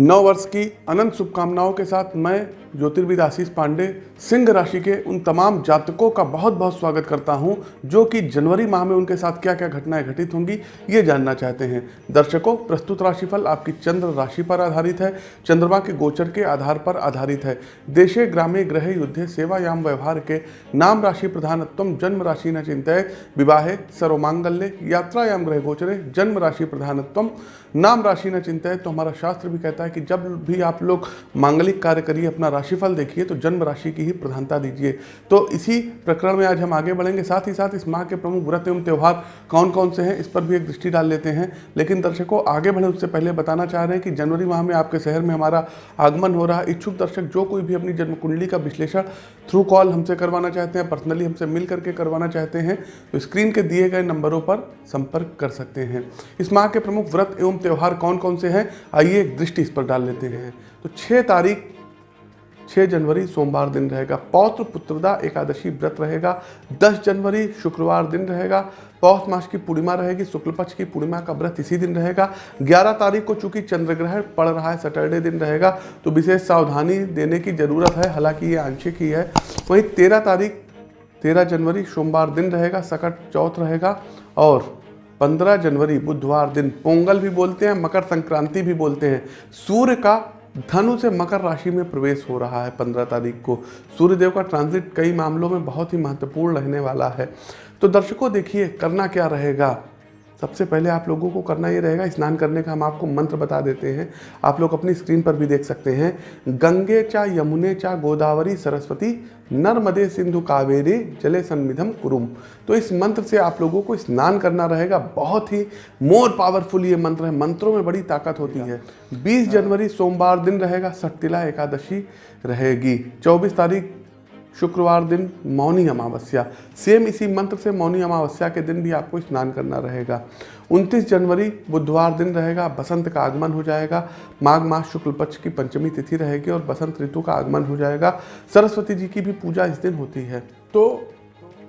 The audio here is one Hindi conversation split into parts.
नव वर्ष की अनंत शुभकामनाओं के साथ मैं ज्योतिर्विद आशीष पांडे, सिंह राशि के उन तमाम जातकों का बहुत बहुत स्वागत करता हूँ, जो कि जनवरी माह में उनके साथ क्या क्या घटनाएँ घटित होंगी, ये जानना चाहते हैं। दर्शकों, प्रस्तुत राशिफल आपकी चंद्र राशि पर आधारित है, चंद्रमा के गोचर के आधार पर आधारित है। देशे, ग्रामे ग्रह युद्धे, सेवायाम, व्यवहार के नाम राशि प्रधानत्व जन्म राशि न चिंतित विवाहे, सर्वमांगल्य, यात्रायाम ग्रह गोचरे, जन्म राशि प्रधानत्व नाम राशि न चिंतित तो हमारा शास्त्र भी कहता है कि जब भी आप लोग मांगलिक कार्य करिए, अपना राशिफल देखिए तो जन्म राशि की ही प्रधानता दीजिए। तो इसी प्रकरण में आज हम आगे बढ़ेंगे। साथ ही साथ इस माह के प्रमुख व्रत एवं त्यौहार कौन कौन से हैं, इस पर भी एक दृष्टि डाल लेते हैं। लेकिन दर्शकों, आगे बढ़े उससे पहले बताना चाह रहे हैं कि जनवरी माह में आपके शहर में हमारा आगमन हो रहा है। इच्छुक दर्शक जो कोई भी अपनी जन्म कुंडली का विश्लेषण थ्रू कॉल हमसे करवाना चाहते हैं पर्सनली हमसे मिल करके करवाना चाहते हैं तो स्क्रीन के दिए गए नंबरों पर संपर्क कर सकते हैं। इस माह के प्रमुख व्रत एवं त्यौहार कौन कौन से हैं, आइए एक दृष्टि इस पर डाल लेते हैं। तो छः तारीख 6 जनवरी सोमवार दिन रहेगा। पौत्र पुत्रदा एकादशी व्रत रहेगा। 10 जनवरी शुक्रवार दिन रहेगा। पौष मास की पूर्णिमा रहेगी। शुक्ल पक्ष की पूर्णिमा का व्रत इसी दिन रहेगा। 11 तारीख को चूँकि चंद्र ग्रहण पड़ रहा है, सैटरडे दिन रहेगा तो विशेष सावधानी देने की ज़रूरत है। हालाँकि ये आंशिक ही है। वहीं तेरह तारीख, तेरह जनवरी सोमवार दिन रहेगा, सकट चौथ रहेगा और 15 जनवरी बुधवार दिन। पोंगल भी बोलते हैं, मकर संक्रांति भी बोलते हैं। सूर्य का धनु से मकर राशि में प्रवेश हो रहा है 15 तारीख को। सूर्यदेव का ट्रांजिट कई मामलों में बहुत ही महत्वपूर्ण रहने वाला है। तो दर्शकों, देखिए, करना क्या रहेगा? सबसे पहले आप लोगों को करना ये रहेगा, स्नान करने का हम आपको मंत्र बता देते हैं। आप लोग अपनी स्क्रीन पर भी देख सकते हैं। गंगे चा यमुने चा गोदावरी सरस्वती नर्मदे सिंधु कावेरी जले सन्मिधम कुरुम। तो इस मंत्र से आप लोगों को स्नान करना रहेगा। बहुत ही मोर पावरफुल ये मंत्र है। मंत्रों में बड़ी ताकत होती है। 20 जनवरी सोमवार दिन रहेगा। सट्टिला एकादशी रहेगी। 24 तारीख शुक्रवार दिन मौनी अमावस्या। सेम इसी मंत्र से मौनी अमावस्या के दिन भी आपको स्नान करना रहेगा। 29 जनवरी, बुधवार दिन रहेगा, बसंत का आगमन हो जाएगा। माघ मास शुक्ल पक्ष की पंचमी तिथि रहेगी और बसंत ऋतु का आगमन हो जाएगा। सरस्वती जी की भी पूजा इस दिन होती है। तो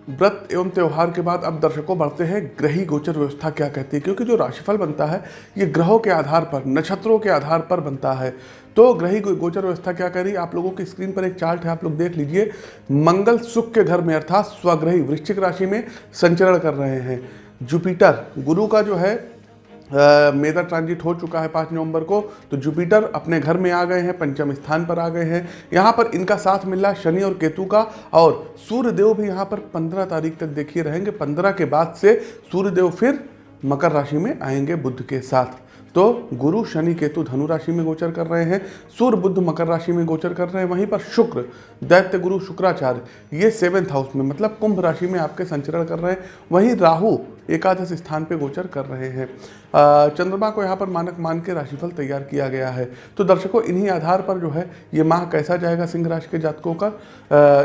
व्रत एवं त्यौहार के बाद अब दर्शकों बढ़ते हैं। ग्रही गोचर व्यवस्था क्या कहती है? क्योंकि जो राशिफल बनता है, ये ग्रहों के आधार पर, नक्षत्रों के आधार पर बनता है। तो ग्रही गोचर व्यवस्था क्या कह रही है? आप लोगों की स्क्रीन पर एक चार्ट है, आप लोग देख लीजिए। मंगल सुख के घर में, अर्थात स्वग्रही वृश्चिक राशि में संचरण कर रहे हैं। जुपिटर, गुरु का जो है मेजर ट्रांजिट हो चुका है पाँच नवंबर को तो जुपिटर अपने घर में आ गए हैं, पंचम स्थान पर आ गए हैं। यहाँ पर इनका साथ मिल शनि और केतु का, और सूर्यदेव भी यहाँ पर पंद्रह तारीख तक देखिए रहेंगे। पंद्रह के बाद से सूर्यदेव फिर मकर राशि में आएँगे बुद्ध के साथ। तो गुरु, शनि, केतु, धनु राशि में गोचर कर रहे हैं, सूर्य बुद्ध मकर राशि में गोचर कर रहे हैं। वहीं पर शुक्र, दैत्य गुरु, शुक्राचार्य, ये सेवेंथ हाउस में मतलब कुंभ राशि में आपके संचरण कर रहे हैं। वहीं राहु एकादश स्थान पे गोचर कर रहे हैं। चंद्रमा को यहाँ पर मानक मान के राशिफल तैयार किया गया है। तो दर्शकों, इन्हीं आधार पर जो है, ये माह कैसा जाएगा सिंह राशि के जातकों का?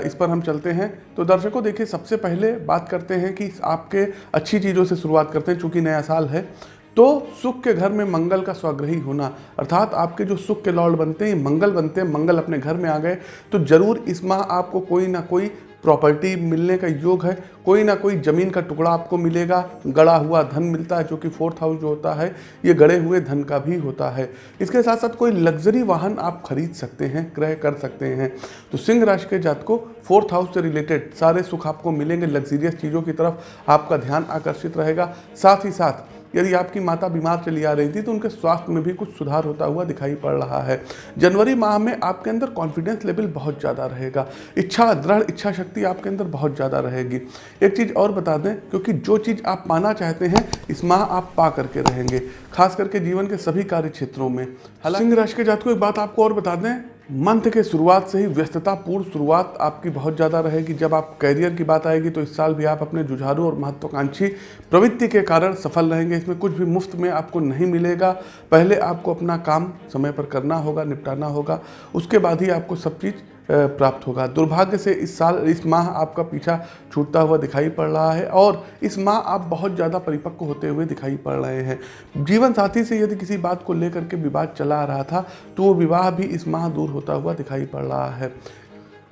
इस पर हम चलते हैं। तो दर्शकों, देखिए, सबसे पहले बात करते हैं कि आपके अच्छी चीज़ों से शुरुआत करते हैं, चूँकि नया साल है। तो सुख के घर में मंगल का स्वग्रही होना, अर्थात आपके जो सुख के लॉर्ड बनते हैं, मंगल बनते हैं, मंगल अपने घर में आ गए तो ज़रूर इस माह आपको कोई ना कोई प्रॉपर्टी मिलने का योग है, कोई ना कोई ज़मीन का टुकड़ा आपको मिलेगा, गड़ा हुआ धन मिलता है जो कि फोर्थ हाउस जो होता है, ये गड़े हुए धन का भी होता है। इसके साथ साथ कोई लग्जरी वाहन आप खरीद सकते हैं, क्रय कर सकते हैं। तो सिंह राशि के जात को फोर्थ हाउस से रिलेटेड सारे सुख आपको मिलेंगे, लग्जरियस चीज़ों की तरफ़ आपका ध्यान आकर्षित रहेगा। साथ ही साथ यदि आपकी माता बीमार चली आ रही थी तो उनके स्वास्थ्य में भी कुछ सुधार होता हुआ दिखाई पड़ रहा है। जनवरी माह में आपके अंदर कॉन्फिडेंस लेवल बहुत ज़्यादा रहेगा। इच्छा, दृढ़ इच्छा शक्ति आपके अंदर बहुत ज़्यादा रहेगी। एक चीज़ और बता दें, क्योंकि जो चीज़ आप पाना चाहते हैं, इस माह आप पा करके रहेंगे, खास करके जीवन के सभी कार्य क्षेत्रों में। हालाँकि राशि के जात को एक बात आपको और बता दें मंथ के शुरुआत से ही व्यस्ततापूर्ण शुरुआत आपकी बहुत ज़्यादा रहेगी। जब आप करियर की बात आएगी तो इस साल भी आप अपने जुझारू और महत्वाकांक्षी प्रवृत्ति के कारण सफल रहेंगे। इसमें कुछ भी मुफ़्त में आपको नहीं मिलेगा। पहले आपको अपना काम समय पर करना होगा, निपटाना होगा। उसके बाद ही आपको सब चीज़ प्राप्त होगा। दुर्भाग्य से इस साल इस माह आपका पीछा छूटता हुआ दिखाई पड़ रहा है और इस माह आप बहुत ज़्यादा परिपक्व होते हुए दिखाई पड़ रहे हैं। जीवन साथी से यदि किसी बात को लेकर के विवाद चला आ रहा था तो वो विवाह भी इस माह दूर होता हुआ दिखाई पड़ रहा है।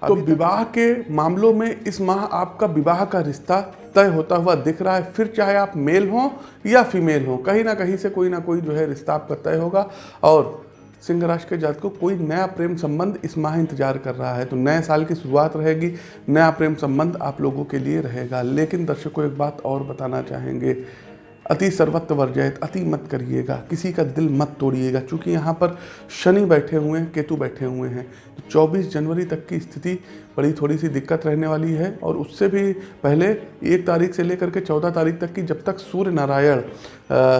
तो विवाह के मामलों में इस माह आपका विवाह का रिश्ता तय होता हुआ दिख रहा है। फिर चाहे आप मेल हों या फीमेल हों कहीं ना कहीं से कोई ना कोई जो है रिश्ता आपका तय होगा और सिंह राशि के जात को कोई नया प्रेम संबंध इस माह इंतज़ार कर रहा है। तो नए साल की शुरुआत रहेगी, नया प्रेम संबंध आप लोगों के लिए रहेगा। लेकिन दर्शकों, एक बात और बताना चाहेंगे, अति सर्वत्र वर्जयत, अति मत करिएगा, किसी का दिल मत तोड़िएगा। क्योंकि यहाँ पर शनि बैठे हुए हैं, केतु बैठे हुए हैं तो 24 जनवरी तक की स्थिति बड़ी थोड़ी सी दिक्कत रहने वाली है और उससे भी पहले एक तारीख से लेकर के चौदह तारीख तक की जब तक सूर्य नारायण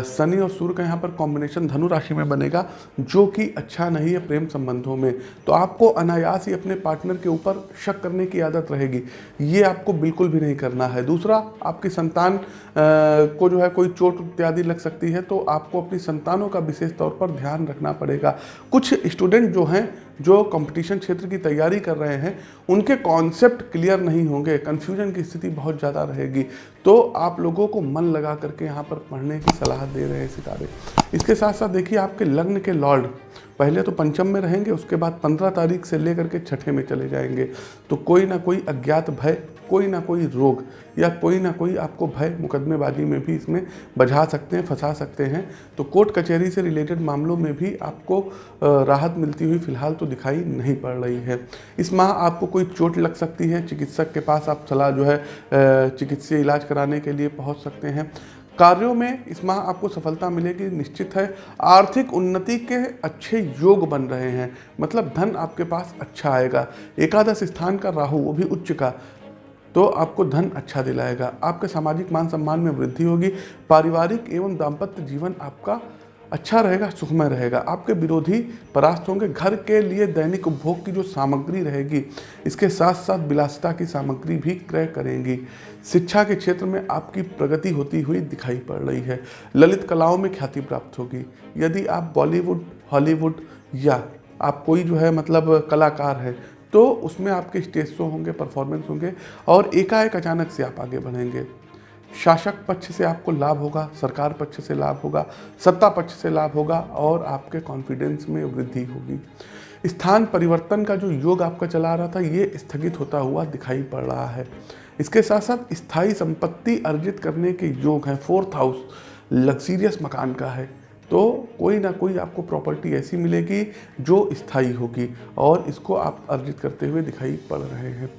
शनि और सूर्य का यहाँ पर कॉम्बिनेशन धनु राशि में बनेगा, जो कि अच्छा नहीं है प्रेम संबंधों में तो आपको अनायास ही अपने पार्टनर के ऊपर शक करने की आदत रहेगी। ये आपको बिल्कुल भी नहीं करना है। दूसरा, आपकी संतान को जो है कोई चोट इत्यादि लग सकती है तो आपको अपनी संतानों का विशेष तौर पर ध्यान रखना पड़ेगा। कुछ स्टूडेंट जो हैं जो कंपटीशन क्षेत्र की तैयारी कर रहे हैं, उनके कॉन्सेप्ट क्लियर नहीं होंगे कंफ्यूजन की स्थिति बहुत ज़्यादा रहेगी। तो आप लोगों को मन लगा करके यहाँ पर पढ़ने की सलाह दे रहे हैं सितारे। इसके साथ साथ देखिए, आपके लग्न के लॉर्ड पहले तो पंचम में रहेंगे, उसके बाद पंद्रह तारीख से लेकर के छठे में चले जाएँगे। तो कोई ना कोई अज्ञात भय, कोई ना कोई रोग, या कोई ना कोई आपको भय मुकदमेबाजी में भी इसमें बझा सकते हैं, फंसा सकते हैं। तो कोर्ट कचहरी से रिलेटेड मामलों में भी आपको राहत मिलती हुई फ़िलहाल तो दिखाई नहीं पड़ रही है। इस माह आपको कोई चोट लग सकती है, चिकित्सक के पास आप सलाह जो है चिकित्सीय इलाज कराने के लिए पहुँच सकते हैं। कार्यों में इस माह आपको सफलता मिलेगी, निश्चित है। आर्थिक उन्नति के अच्छे योग बन रहे हैं। मतलब धन आपके पास अच्छा आएगा। एकादश स्थान का राहु, वो भी उच्च का तो आपको धन अच्छा दिलाएगा। आपके सामाजिक मान सम्मान में वृद्धि होगी। पारिवारिक एवं दाम्पत्य जीवन आपका अच्छा रहेगा, सुखमय रहेगा। आपके विरोधी परास्त होंगे। घर के लिए दैनिक उपभोग की जो सामग्री रहेगी, इसके साथ साथ विलासिता की सामग्री भी क्रय करेंगी। शिक्षा के क्षेत्र में आपकी प्रगति होती हुई दिखाई पड़ रही है। ललित कलाओं में ख्याति प्राप्त होगी। यदि आप बॉलीवुड, हॉलीवुड या आप कोई जो है मतलब कलाकार है तो उसमें आपके स्टेज शो होंगे, परफॉर्मेंस होंगे और एकाएक अचानक से आप आगे बढ़ेंगे। शासक पक्ष से आपको लाभ होगा, सरकार पक्ष से लाभ होगा, सत्ता पक्ष से लाभ होगा और आपके कॉन्फिडेंस में वृद्धि होगी। स्थान परिवर्तन का जो योग आपका चला रहा था, ये स्थगित होता हुआ दिखाई पड़ रहा है। इसके साथ साथ स्थायी संपत्ति अर्जित करने के योग हैं। फोर्थ हाउस लग्जीरियस मकान का है। तो कोई ना कोई आपको प्रॉपर्टी ऐसी मिलेगी जो स्थायी होगी और इसको आप अर्जित करते हुए दिखाई पड़ रहे हैं।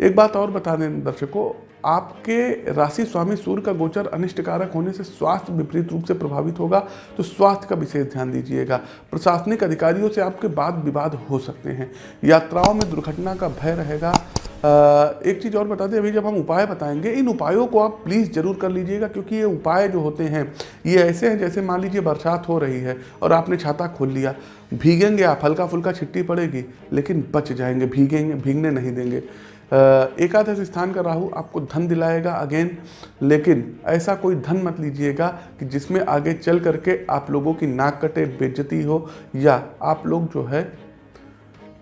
एक बात और बता दें दर्शकों आपके राशि स्वामी सूर्य का गोचर अनिष्टकारक होने से स्वास्थ्य विपरीत रूप से प्रभावित होगा तो स्वास्थ्य का विशेष ध्यान दीजिएगा। प्रशासनिक अधिकारियों से आपके बाद विवाद हो सकते हैं। यात्राओं में दुर्घटना का भय रहेगा। एक चीज़ और बता दें, अभी जब हम उपाय बताएँगे, इन उपायों को आप प्लीज़ ज़रूर कर लीजिएगा, क्योंकि ये उपाय जो होते हैं, ये ऐसे हैं जैसे मान लीजिए बरसात हो रही है और आपने छाता खोल लिया, भीगेंगे आप हल्का फुल्का छिट्टी पड़ेगी, लेकिन बच जाएँगे, भीगेंगे, भीगने नहीं देंगे। एकादश स्थान का राहु आपको धन दिलाएगा अगेन, लेकिन ऐसा कोई धन मत लीजिएगा कि जिसमें आगे चल करके आप लोगों की नाक कटे बेज्जती हो, या आप लोग जो है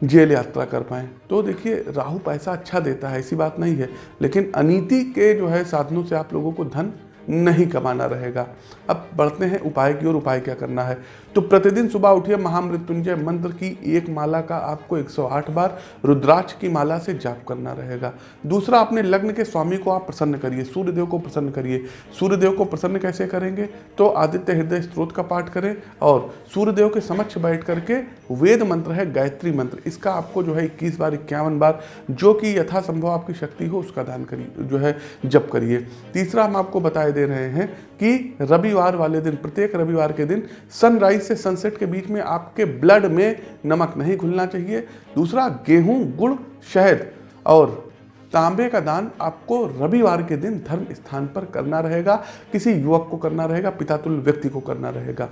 जेल यात्रा कर पाए। तो देखिए, राहु पैसा अच्छा देता है, ऐसी बात नहीं है, लेकिन अनिति के जो है साधनों से आप लोगों को धन नहीं कमाना रहेगा। अब बढ़ते हैं, उपाय की ओर, उपाय क्या करना है? तो प्रतिदिन सुबह उठिए, महामृत्युंजय मंत्र की एक माला का आपको 108 बार रुद्राक्ष की माला से जाप करना रहेगा। दूसरा, अपने लग्न के स्वामी को आप प्रसन्न करिए, सूर्यदेव को प्रसन्न करिए। सूर्यदेव को प्रसन्न कैसे करेंगे? तो आदित्य हृदय स्त्रोत का पाठ करें और सूर्यदेव के समक्ष बैठ करके वेद मंत्र है, गायत्री मंत्र, इसका आपको जो है इक्कीस बार, इक्यावन बार, जो कि यथासंभव आपकी शक्ति हो, उसका दान करिए, जो है जप करिए। तीसरा, हम आपको बताए दे रहे हैं कि रविवार वाले दिन, प्रत्येक रविवार के दिन सनराइज से सनसेट के बीच में आपके ब्लड में नमक नहीं घुलना चाहिए। दूसरा, गेहूँ, गुड़, शहद और तांबे का दान आपको रविवार के दिन धर्म स्थान पर करना रहेगा। किसी युवक को करना रहेगा पितातुल व्यक्ति को करना रहेगा।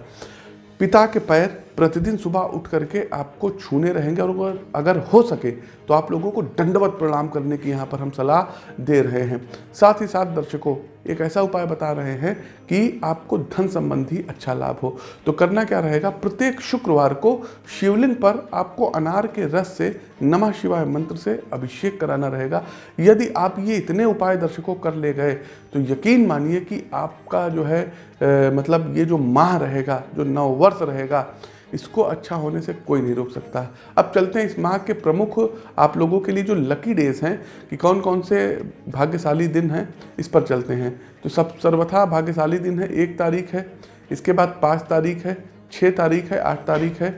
पिता के पैर प्रतिदिन सुबह उठ करके आपको छूने रहेंगे और अगर हो सके तो आप लोगों को दंडवत प्रणाम करने की यहाँ पर हम सलाह दे रहे हैं। साथ ही साथ दर्शकों एक ऐसा उपाय बता रहे हैं कि आपको धन संबंधी अच्छा लाभ हो। तो करना क्या रहेगा? प्रत्येक शुक्रवार को शिवलिंग पर आपको अनार के रस से नमः शिवाय मंत्र से अभिषेक कराना रहेगा। यदि आप ये इतने उपाय दर्शकों कर ले गए तो यकीन मानिए कि आपका जो है आ, मतलब ये जो माह रहेगा जो नववर्ष रहेगा इसको अच्छा होने से कोई नहीं रोक सकता। अब चलते हैं इस माह के प्रमुख आप लोगों के लिए जो लकी डेज़ हैं कि कौन कौन से भाग्यशाली दिन हैं, इस पर चलते हैं। तो सब सर्वथा भाग्यशाली दिन है, एक तारीख है, इसके बाद पाँच तारीख है छः तारीख है, आठ तारीख है,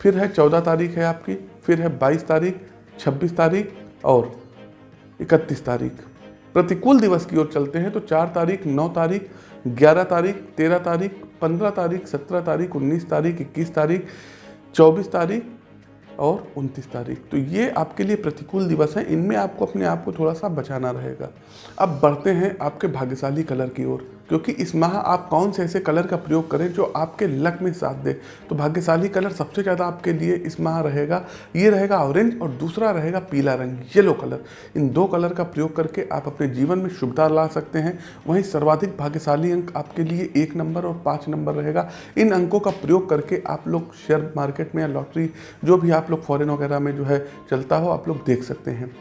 फिर है चौदह तारीख है आपकी, फिर है बाईस तारीख, छब्बीस तारीख और इकतीस तारीख। प्रतिकूल दिवस की ओर चलते हैं तो चार तारीख, नौ तारीख ग्यारह तारीख, तेरह तारीख, पंद्रह तारीख, सत्रह तारीख, उन्नीस तारीख, इक्कीस तारीख, चौबीस तारीख और 29 तारीख। तो ये आपके लिए प्रतिकूल दिवस है। इनमें आपको अपने आप को थोड़ा सा बचाना रहेगा। अब बढ़ते हैं आपके भाग्यशाली कलर की ओर। क्योंकि इस माह आप कौन से ऐसे कलर का प्रयोग करें जो आपके लक में साथ दे। तो भाग्यशाली कलर सबसे ज़्यादा आपके लिए इस माह रहेगा। ये रहेगा ऑरेंज और दूसरा रहेगा पीला रंग, येलो कलर। इन दो कलर का प्रयोग करके आप अपने जीवन में शुभता ला सकते हैं। वहीं सर्वाधिक भाग्यशाली अंक आपके लिए एक नंबर और पाँच नंबर रहेगा। इन अंकों का प्रयोग करके आप लोग शेयर मार्केट में या लॉटरी, जो भी आप लोग फॉरेन वगैरह में जो है चलता हो, आप लोग देख सकते हैं।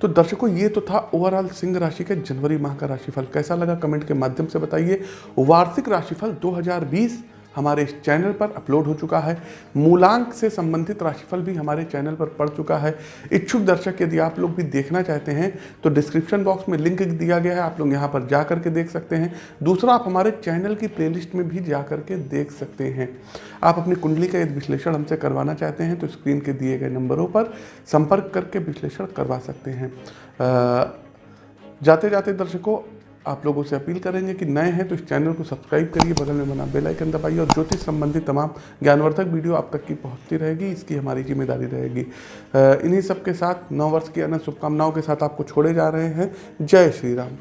तो दर्शकों, ये तो था ओवरऑल सिंह राशि के जनवरी माह का राशिफल। कैसा लगा कमेंट के माध्यम से बताइए। वार्षिक राशिफल 2020 हमारे इस चैनल पर अपलोड हो चुका है। मूलांक से संबंधित राशिफल भी हमारे चैनल पर पड़ चुका है। इच्छुक दर्शक यदि आप लोग भी देखना चाहते हैं तो डिस्क्रिप्शन बॉक्स में लिंक दिया गया है। आप लोग यहाँ पर जा करके देख सकते हैं। दूसरा, आप हमारे चैनल की प्लेलिस्ट में भी जा करके देख सकते हैं। आप अपनी कुंडली का यदि विश्लेषण हमसे करवाना चाहते हैं तो स्क्रीन के दिए गए नंबरों पर संपर्क करके विश्लेषण करवा सकते हैं। जाते जाते दर्शकों आप लोगों से अपील करेंगे कि नए हैं तो इस चैनल को सब्सक्राइब करिए, बगल में बना बेल आइकन दबाइए और ज्योतिष संबंधी तमाम ज्ञानवर्धक वीडियो आप तक की पहुँचती रहेगी, इसकी हमारी ज़िम्मेदारी रहेगी। इन्हीं सब के साथ नौ वर्ष की अन्य शुभकामनाओं के साथ आपको छोड़े जा रहे हैं। जय श्री राम।